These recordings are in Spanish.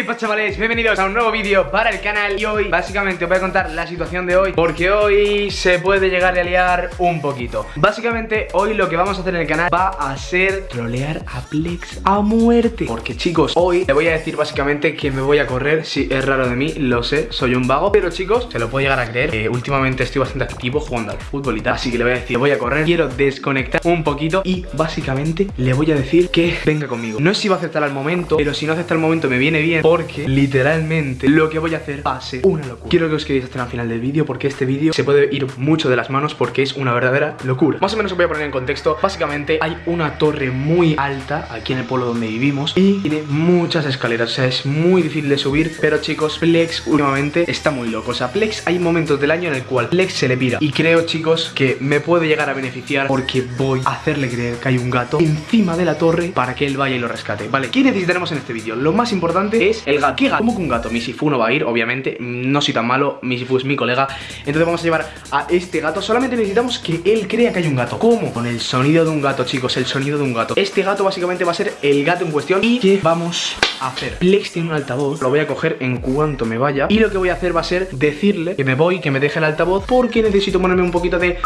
¿Qué chavales? Bienvenidos a un nuevo vídeo para el canal Y hoy básicamente os voy a contar la situación de hoy Porque hoy se puede llegar a liar un poquito Básicamente hoy lo que vamos a hacer en el canal va a ser trolear a Plex a muerte Porque chicos, hoy le voy a decir básicamente que me voy a correr Si es raro de mí, lo sé, soy un vago Pero chicos, se lo puedo llegar a creer eh, Últimamente estoy bastante activo jugando al fútbol y tal Así que le voy a decir, voy a correr Quiero desconectar un poquito y básicamente le voy a decir que venga conmigo No sé si va a aceptar al momento, pero si no acepta al momento me viene bien Porque literalmente lo que voy a hacer va a ser una locura. Quiero que os quedéis hasta el final del vídeo porque este vídeo se puede ir mucho de las manos Porque es una verdadera locura. Más o menos os voy a poner en contexto. Básicamente hay una torre muy alta aquí en el pueblo donde vivimos Y tiene muchas escaleras, o sea es muy difícil de subir Pero chicos, Plex últimamente está muy loco. O sea, Plex hay momentos del año en el cual Plex se le pira. Y creo chicos que me puede llegar a beneficiar Porque voy a hacerle creer que hay un gato encima de la torre Para que él vaya y lo rescate. Vale, ¿qué necesitaremos en este vídeo? Lo más importante es el gato ¿Qué gato? ¿Cómo que un gato? Mi Sifu no va a ir, obviamente No soy tan malo, mi Sifu es mi colega Entonces vamos a llevar a este gato Solamente necesitamos que él crea que hay un gato ¿Cómo? Con el sonido de un gato, chicos El sonido de un gato Este gato básicamente va a ser el gato en cuestión ¿Y qué vamos a hacer? Plex tiene un altavoz Lo voy a coger en cuanto me vaya Y lo que voy a hacer va a ser decirle que me voy, que me deje el altavoz Porque necesito ponerme un poquito de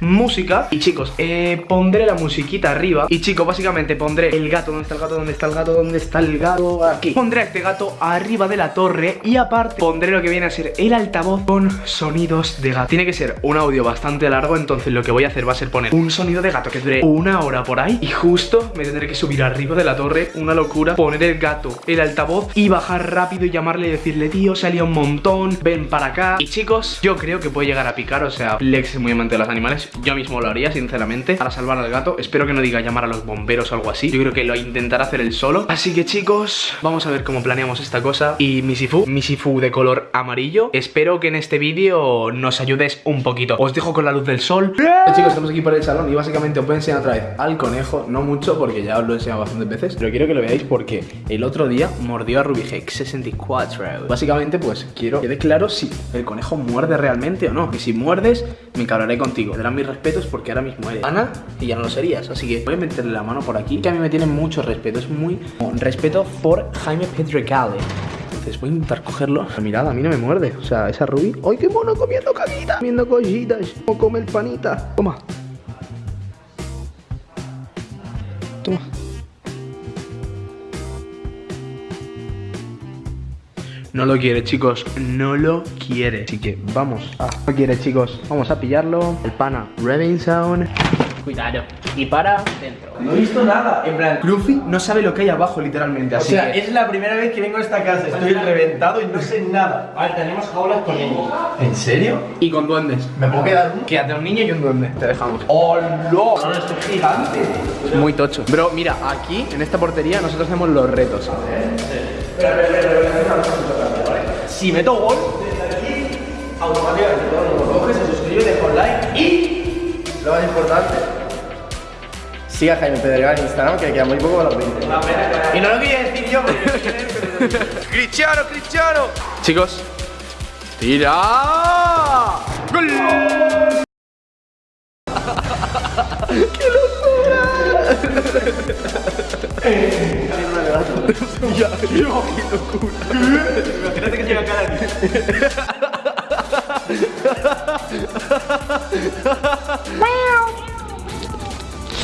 música. Y chicos, eh, pondré la musiquita arriba. Y chicos, básicamente pondré el gato ¿Dónde está el gato? ¿Dónde está el gato? ¿Dónde está el gato? Aquí. Pondré a este gato arriba de la torre Y aparte pondré lo que viene a ser el altavoz Con sonidos de gato. Tiene que ser un audio bastante largo Entonces lo que voy a hacer va a ser poner un sonido de gato Que dure una hora por ahí. Y justo me tendré que subir arriba de la torre. Una locura. Poner el gato, el altavoz Y bajar rápido y llamarle y decirle Tío, salía un montón Ven para acá Y chicos, yo creo que puede llegar a picar O sea, Lex es muy amante de los animales yo mismo lo haría, sinceramente Para salvar al gato. Espero que no diga llamar a los bomberos o algo así. Yo creo que lo intentará hacer él solo. Así que chicos, vamos a ver cómo planeamos esta cosa. Y mi Sifu, mi Sifu de color amarillo Espero que en este vídeo nos ayudes un poquito. Os dejo con la luz del sol. Chicos, estamos aquí por el salón y básicamente os voy a enseñar otra vez al conejo. No mucho porque ya os lo he enseñado bastantes veces Pero quiero que lo veáis porque el otro día mordió a Rubigex 64 Básicamente pues quiero que quede claro si el conejo muerde realmente o no. Que si muerdes me cablaré contigo respetos porque ahora mismo eres Ana y ya no lo serías Así que voy a meterle la mano por aquí Que a mí me tiene mucho respeto Es muy respeto por Jaime Pedregale entonces voy a intentar cogerlo Mirad, a mí no me muerde O sea, esa Ruby ¡Ay, qué mono comiendo caguita! Comiendo cositas ¿Cómo come el panita? Toma No lo quiere, chicos, no lo quiere. Así que vamos a... No quiere, chicos, vamos a pillarlo. El pana Sound Cuidado. Y para dentro. No he visto nada, en plan Luffy no sabe lo que hay abajo, literalmente. O sea, es la primera vez que vengo a esta casa. Estoy reventado y no sé nada. Vale, tenemos jaulas con niños. ¿En serio? Y con duendes. ¿Me puedo quedar uno? Quédate un niño y un duende, te dejamos. ¡Hola! No, esto es gigante. Es muy tocho. Bro, mira, aquí, en esta portería, nosotros hacemos los retos Espera, espera, espera, si meto gol, desde aquí, automáticamente todo el mundo coge, se suscribe, deja un like y, lo más importante, siga Jaime Pedregal en Instagram, que queda muy poco para los 20. Y no lo quería decir yo, porque ¡Cristiano, Cristiano! Chicos, ¡tira! ¡Gol! Locura. Imagínate que llega cara aquí.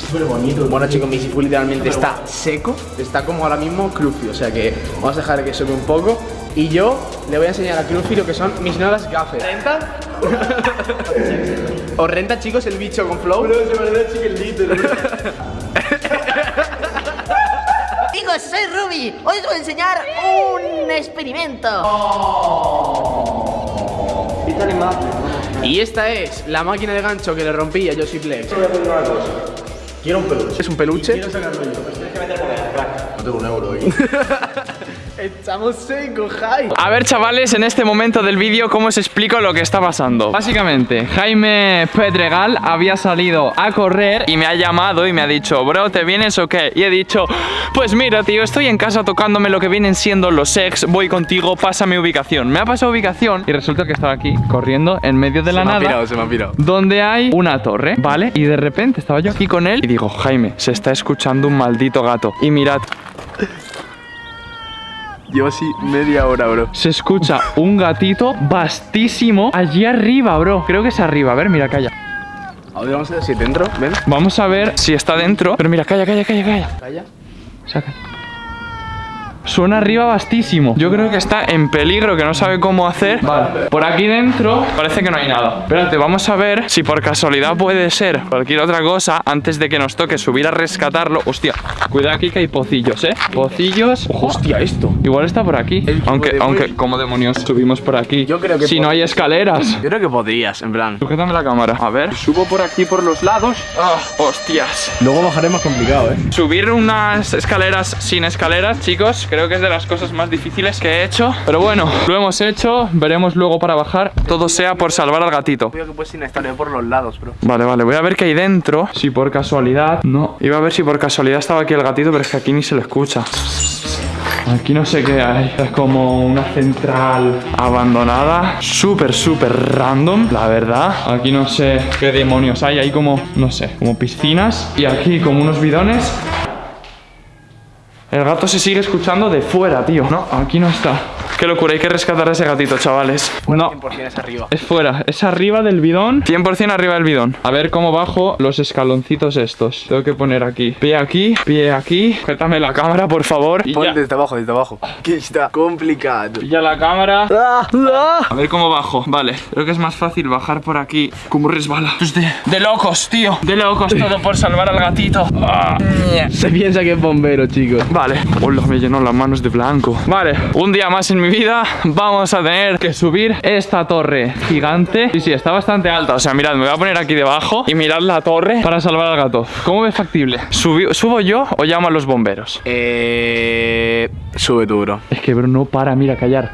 Súper bonito. Bueno chicos, mi Sifu literalmente está seco. Está como ahora mismo Cruffy. O sea que vamos a dejar que sube un poco. Y yo le voy a enseñar a Cruffy lo que son mis nuevas gafas. ¿Renta? ¿Os renta chicos el bicho con flow? Bro, se parece a Ruby. Hoy os voy a enseñar un experimento. Y esta es la máquina de gancho que le rompí a Yoshi Plex. Quiero un peluche. ¿Es un peluche? Quiero sacarlo yo. Pues tienes que meter moneda, crack. No tengo un euro ahí. Estamos secos, Jai. A ver, chavales, en este momento del vídeo, ¿cómo os explico lo que está pasando? Básicamente, Jaime Pedregal había salido a correr y me ha llamado y me ha dicho, bro, ¿te vienes o qué? Y he dicho, pues mira, tío, estoy en casa tocándome lo que vienen siendo los ex, voy contigo, pásame ubicación. Me ha pasado ubicación y resulta que estaba aquí, corriendo en medio de la se me nada. ha pirado, se me ha pirado. Donde hay una torre, ¿vale? Y de repente estaba yo aquí con él y digo, Jaime, se está escuchando un maldito gato. Y mirad, Llevo así media hora, bro. Se escucha un gatito vastísimo allí arriba, bro. Creo que es arriba. A ver, mira, calla. A ver, vamos a ver si dentro, ven. Vamos a ver si está dentro. Pero mira, calla, calla, calla, calla. Calla. Saca. Suena arriba vastísimo. Yo creo que está en peligro, que no sabe cómo hacer. Vale. Por aquí dentro parece que no hay nada. Espérate, vamos a ver si por casualidad puede ser cualquier otra cosa antes de que nos toque subir a rescatarlo. Hostia, cuidado aquí que hay pocillos, ¿eh? Pocillos. Hostia, esto. Igual está por aquí. Aunque, de aunque. ¿cómo demonios subimos por aquí? Yo creo que Si no hay escaleras. Yo creo que podrías, en plan. Sujétame la cámara. A ver, subo por aquí por los lados. Ah, hostias. Luego bajaré más complicado, ¿eh? Subir unas escaleras sin escaleras, chicos, creo que es de las cosas más difíciles que he hecho. Pero bueno, lo hemos hecho, veremos luego para bajar. Todo sea por salvar al gatito. Creo que puedes sin estar por los lados, bro. Vale, vale, voy a ver qué hay dentro. Si por casualidad... No, iba a ver si por casualidad estaba aquí el gatito, pero es que aquí ni se lo escucha. Aquí no sé qué hay. Es como una central abandonada. Súper, súper random, la verdad. Aquí no sé qué demonios hay. Hay como, no sé, como piscinas. Y aquí como unos bidones. El gato se sigue escuchando de fuera, tío. No, aquí no está. Qué locura, hay que rescatar a ese gatito, chavales. No, 100% es arriba. es fuera, es arriba del bidón 100% arriba del bidón A ver cómo bajo los escaloncitos estos Tengo que poner aquí Pie aquí, pie aquí Sujétame la cámara, por favor y Pon ya. desde abajo, desde abajo. Que está complicado. Pilla la cámara A ver cómo bajo Vale, creo que es más fácil bajar por aquí Como resbala es de, de locos, tío De locos, todo por salvar al gatito Ah. Se piensa que es bombero, chicos. Vale, hola, me llenó las manos de blanco Vale, un día más en mi vida Vamos a tener que subir esta torre gigante Sí, sí, está bastante alta O sea, mirad, me voy a poner aquí debajo Y mirad la torre para salvar al gato ¿Cómo ves factible? ¿Subi- ¿Subo yo o llamo a los bomberos? Eh. Sube tú, bro. Es que, bro, no para, mira, callar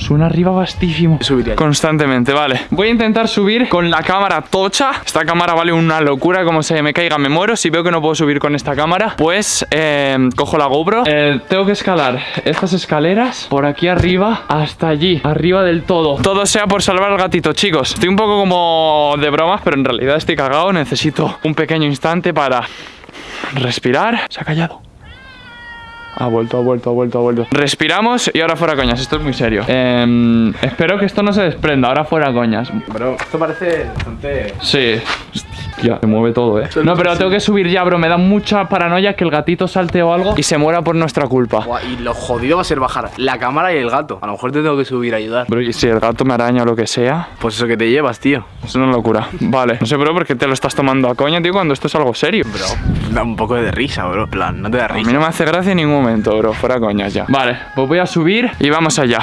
Suena arriba vastísimo Subiría yo. Constantemente, vale. Voy a intentar subir con la cámara tocha. Esta cámara vale una locura Como se me caiga me muero. Si veo que no puedo subir con esta cámara Pues eh, cojo la GoPro. Eh, Tengo que escalar estas escaleras Por aquí arriba hasta allí Arriba del todo. Todo sea por salvar al gatito, chicos. Estoy un poco como de bromas Pero en realidad estoy cagado. Necesito un pequeño instante para respirar. Se ha callado ha vuelto, ha vuelto, ha vuelto, ha vuelto. Respiramos y ahora fuera coñas. Esto es muy serio. Em, espero que esto no se desprenda. Ahora fuera coñas. Bro, esto parece bastante. Sí. Hostia, se mueve todo, eh. No, pero tengo que subir ya, bro. Me da mucha paranoia que el gatito salte o algo y se muera por nuestra culpa. Buah, y lo jodido va a ser bajar la cámara y el gato. A lo mejor te tengo que subir a ayudar. Bro, y si el gato me araña o lo que sea, Pues eso que te llevas, tío. es una locura. Vale. No sé, bro, por qué te lo estás tomando a coña, tío, cuando esto es algo serio. Bro, da un poco de risa, bro. En plan, no te da A mí risa. no me hace gracia en ningún momento, bro. Fuera coñas ya. Vale, pues voy a subir y vamos allá.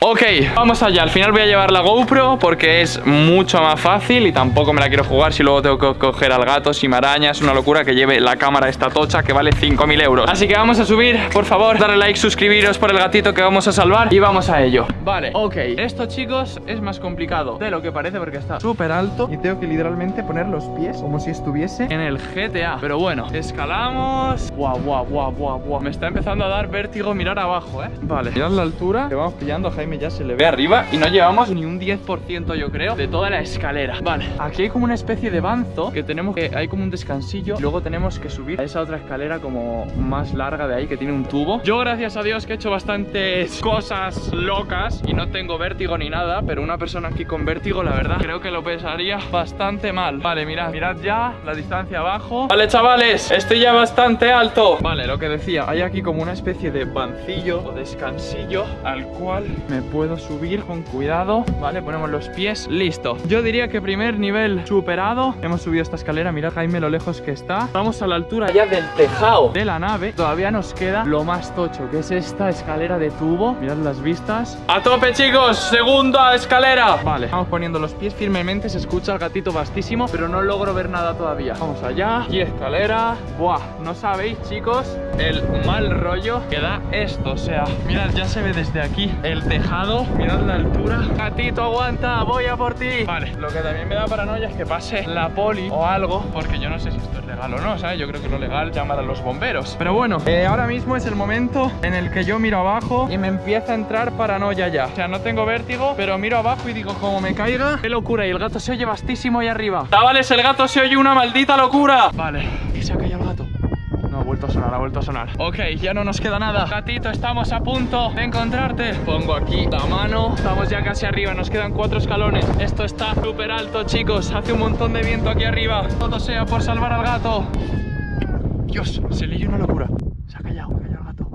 Ok, vamos allá. Al final voy a llevar la GoPro porque es mucho más fácil y tampoco me la quiero jugar si luego tengo que coger al gato, si me araña. Es una locura que lleve la cámara esta tocha que vale 5.000 euros. Así que vamos a subir. Por favor, darle like, suscribiros por el gatito que vamos a salvar y vamos a ello. Vale, ok. Esto, chicos, es más complicado de lo que parece porque está súper alto y tengo que literalmente poner los pies como si estuviese en el GTA. Pero bueno, escalamos. Guau, guau, guau, guau, guau. Me está empezando a dar vértigo mirar abajo, ¿eh? Vale, mirad la altura. Le vamos pillando Jaime, ya se le ve arriba. Y no llevamos ni un 10%, yo creo, de toda la escalera. Vale, aquí hay como una especie de banzo que tenemos que. Hay como un descansillo. Luego tenemos que subir a esa otra escalera como más larga de ahí que tiene un tubo. Yo, gracias a Dios, que he hecho bastantes cosas locas y no tengo vértigo ni nada. Pero una persona aquí con vértigo, la verdad, creo que lo pensaría bastante mal. Vale, mirad, mirad ya la distancia abajo. Vale, chavales, estoy ya bastante alto. Vale, lo que decía, hay aquí como una especie de bancillo o descansillo al cual me puedo subir con cuidado. Vale, ponemos los pies, listo. Yo diría que primer nivel superado. Hemos subido esta escalera, mirad Jaime lo lejos que está. Vamos a la altura ya del tejado de la nave. Todavía nos queda lo más tocho, que es esta escalera de tubo. Mirad las vistas. A tope, chicos, segunda escalera. Vale, vamos poniendo los pies firmemente. Se escucha el gatito vastísimo, pero no logro ver nada todavía. Vamos allá. Y escalera. Buah, no sabéis, chicos, el mal rollo que da esto. O sea, mirad, ya se ve desde aquí el tejado. Mirad la altura. Gatito, aguanta, voy a por ti. Vale, lo que también me da paranoia es que pase la poli o algo, porque yo no sé si esto es legal o no, ¿sabes? Yo creo que lo legal llamar a los bomberos. Pero bueno, eh, ahora mismo es el momento en el que yo miro abajo y me empieza a entrar paranoia ya. O sea, no tengo vértigo, pero miro abajo y digo, como me caiga, qué locura. Y el gato se oye vastísimo ahí arriba. Chavales, el gato se oye una maldita locura. Vale, que se ha caído el gato. No, ha vuelto a sonar, ha vuelto a sonar. Ok, ya no nos queda nada. Gatito, estamos a punto de encontrarte. Pongo aquí la mano. Estamos ya casi arriba, nos quedan cuatro escalones. Esto está súper alto, chicos. Hace un montón de viento aquí arriba. Todo sea por salvar al gato. Dios, se leyó una locura. Se ha callado, ha callado el gato.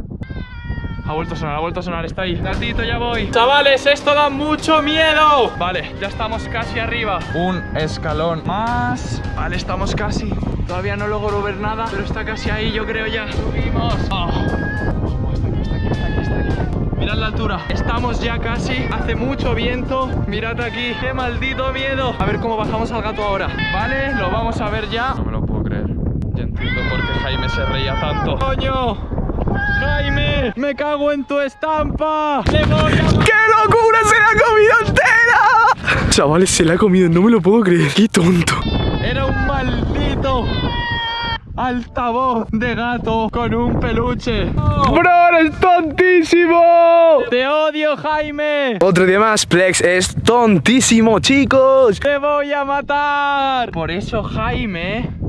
Ha vuelto a sonar, ha vuelto a sonar, está ahí Gatito, ya voy Chavales, esto da mucho miedo Vale, ya estamos casi arriba Un escalón más Vale, estamos casi Todavía no logro ver nada Pero está casi ahí, yo creo ya Subimos Oh. Oh, está aquí, está aquí, está aquí, está aquí. Mirad la altura Estamos ya casi Hace mucho viento Mirad aquí Qué maldito miedo A ver cómo bajamos al gato ahora Vale, lo vamos a ver ya No me lo puedo creer Ya entiendo por qué Jaime se reía tanto ¡Coño! ¡Jaime! ¡Me cago en tu estampa! ¡Le voy a... ¡Qué locura! ¡Se la ha comido entera! Chavales, se la ha comido, no me lo puedo creer. ¡Qué tonto! Maldito altavoz de gato con un peluche. ¡Bro, eres tontísimo! ¡Te odio, Jaime! Otro día más, Plex es tontísimo, chicos. ¡Te voy a matar! Por eso Jaime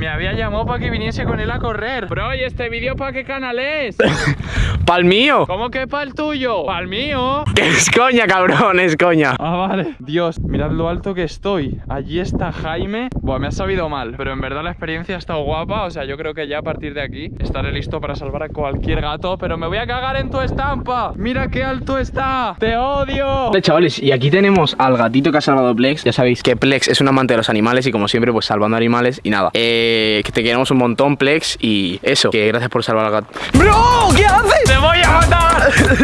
me había llamado para que viniese con él a correr. Bro, ¿y este vídeo para qué canal es? ¡Pal mío! ¿Cómo que para el tuyo? ¿Para el mío? Es coña, cabrón, es coña. Ah, vale. Dios, mirad lo alto que estoy. Allí está Jaime. Buah, me ha sabido mal, pero en verdad la experiencia ha estado guapa. O sea, yo creo que ya a partir de aquí estaré listo para salvar a cualquier gato. Pero me voy a cagar en tu estampa. Mira qué alto está. ¡Te odio! Vale, chavales, y aquí tenemos al gatito que ha salvado Plex. Ya sabéis que Plex es un amante de los animales y como siempre, pues salvando animales y nada. Eh, que te queremos un montón, Plex, y eso, que gracias por salvar al gato. ¡Bro! ¿Qué haces? ¡Te voy a matar!